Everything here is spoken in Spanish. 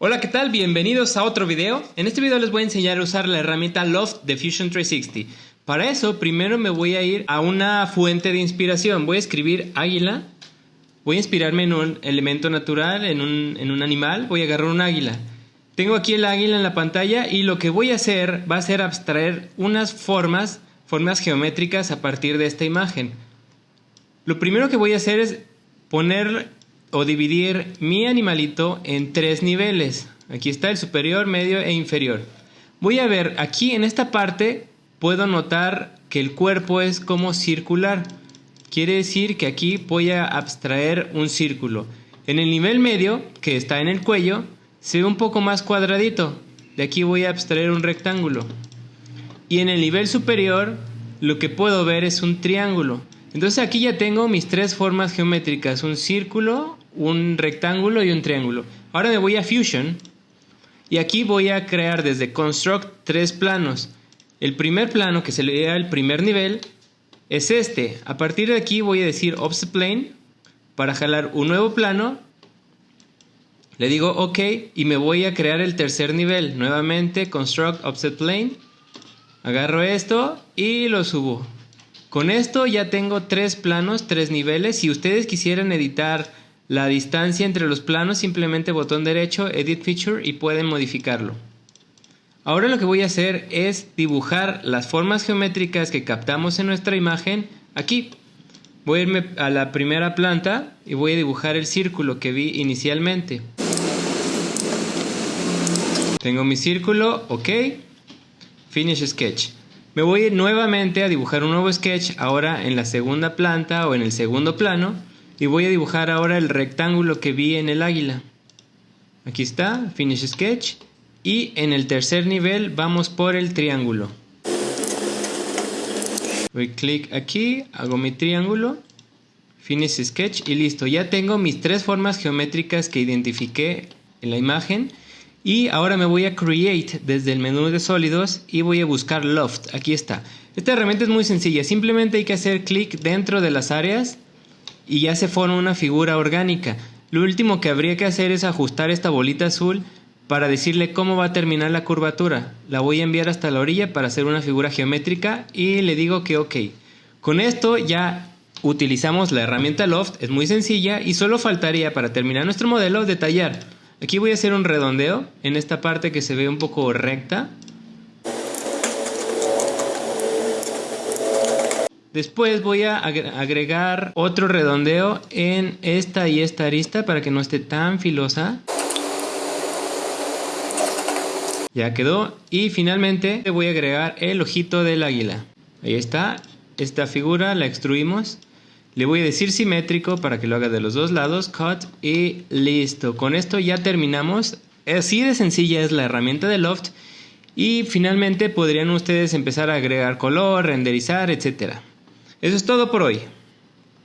Hola, ¿qué tal? Bienvenidos a otro video. En este video les voy a enseñar a usar la herramienta Loft de Fusion 360. Para eso, primero me voy a ir a una fuente de inspiración. Voy a escribir águila. Voy a inspirarme en un elemento natural, en un, en un animal. Voy a agarrar un águila. Tengo aquí el águila en la pantalla y lo que voy a hacer va a ser abstraer unas formas, formas geométricas a partir de esta imagen. Lo primero que voy a hacer es poner o dividir mi animalito en tres niveles. Aquí está el superior, medio e inferior. Voy a ver, aquí en esta parte puedo notar que el cuerpo es como circular. Quiere decir que aquí voy a abstraer un círculo. En el nivel medio, que está en el cuello, se ve un poco más cuadradito. De aquí voy a abstraer un rectángulo. Y en el nivel superior, lo que puedo ver es un triángulo. Entonces aquí ya tengo mis tres formas geométricas, un círculo, un rectángulo y un triángulo. Ahora me voy a Fusion y aquí voy a crear desde Construct tres planos. El primer plano, que se le da el primer nivel, es este. A partir de aquí voy a decir Offset Plane para jalar un nuevo plano. Le digo OK y me voy a crear el tercer nivel. Nuevamente Construct Offset Plane. Agarro esto y lo subo. Con esto ya tengo tres planos, tres niveles. Si ustedes quisieran editar la distancia entre los planos, simplemente botón derecho, Edit Feature y pueden modificarlo. Ahora lo que voy a hacer es dibujar las formas geométricas que captamos en nuestra imagen aquí. Voy a irme a la primera planta y voy a dibujar el círculo que vi inicialmente. Tengo mi círculo, ok. Finish Sketch. Me voy nuevamente a dibujar un nuevo sketch ahora en la segunda planta o en el segundo plano y voy a dibujar ahora el rectángulo que vi en el águila. Aquí está, Finish Sketch y en el tercer nivel vamos por el triángulo. Doy clic aquí, hago mi triángulo, Finish Sketch y listo. Ya tengo mis tres formas geométricas que identifiqué en la imagen y ahora me voy a Create desde el menú de sólidos y voy a buscar Loft. Aquí está. Esta herramienta es muy sencilla. Simplemente hay que hacer clic dentro de las áreas y ya se forma una figura orgánica. Lo último que habría que hacer es ajustar esta bolita azul para decirle cómo va a terminar la curvatura. La voy a enviar hasta la orilla para hacer una figura geométrica y le digo que ok. Con esto ya utilizamos la herramienta Loft, es muy sencilla y solo faltaría para terminar nuestro modelo detallar. Aquí voy a hacer un redondeo en esta parte que se ve un poco recta. Después voy a agregar otro redondeo en esta y esta arista para que no esté tan filosa. Ya quedó. Y finalmente voy a agregar el ojito del águila. Ahí está. Esta figura la extruimos. Le voy a decir simétrico para que lo haga de los dos lados, cut y listo. Con esto ya terminamos. Así de sencilla es la herramienta de Loft y finalmente podrían ustedes empezar a agregar color, renderizar, etc. Eso es todo por hoy.